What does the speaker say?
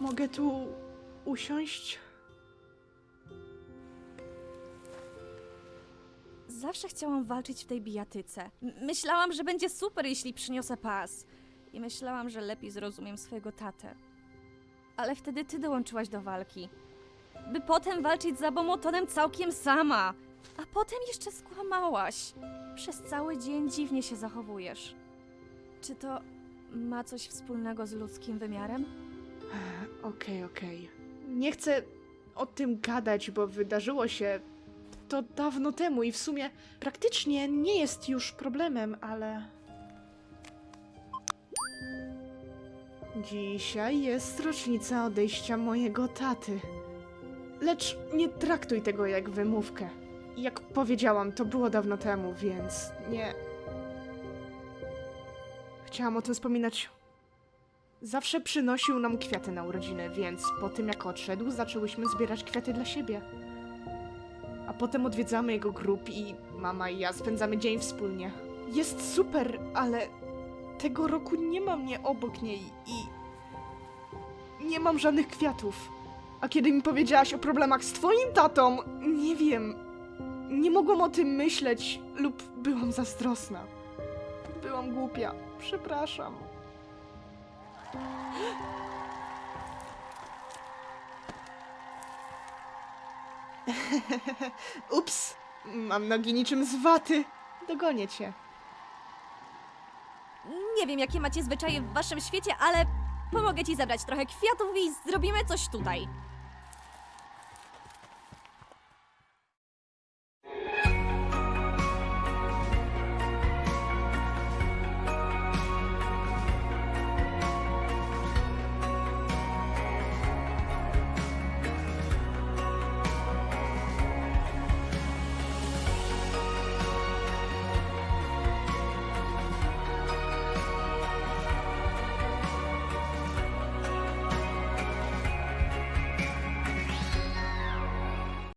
Mogę tu usiąść? Zawsze chciałam walczyć w tej bijatyce. Myślałam, że będzie super, jeśli przyniosę pas. I myślałam, że lepiej zrozumiem swojego tatę. Ale wtedy ty dołączyłaś do walki. By potem walczyć za Bomotonem całkiem sama. A potem jeszcze skłamałaś. Przez cały dzień dziwnie się zachowujesz. Czy to ma coś wspólnego z ludzkim wymiarem? Okej, okej. Nie chcę o tym gadać, bo wydarzyło się to dawno temu i w sumie praktycznie nie jest już problemem, ale. Dzisiaj jest rocznica odejścia mojego taty. Lecz nie traktuj tego jak wymówkę. Jak powiedziałam, to było dawno temu, więc nie. Chciałam o tym wspominać Zawsze przynosił nam kwiaty na urodziny, więc po tym jak odszedł, zaczęłyśmy zbierać kwiaty dla siebie. A potem odwiedzamy jego grób i mama i ja spędzamy dzień wspólnie. Jest super, ale tego roku nie ma mnie obok niej i nie mam żadnych kwiatów. A kiedy mi powiedziałaś o problemach z twoim tatą, nie wiem, nie mogłam o tym myśleć lub byłam zazdrosna. Byłam głupia, przepraszam. Ups, mam nogi niczym z waty. Dogonię cię. Nie wiem, jakie macie zwyczaje w waszym świecie, ale pomogę ci zabrać trochę kwiatów i zrobimy coś tutaj.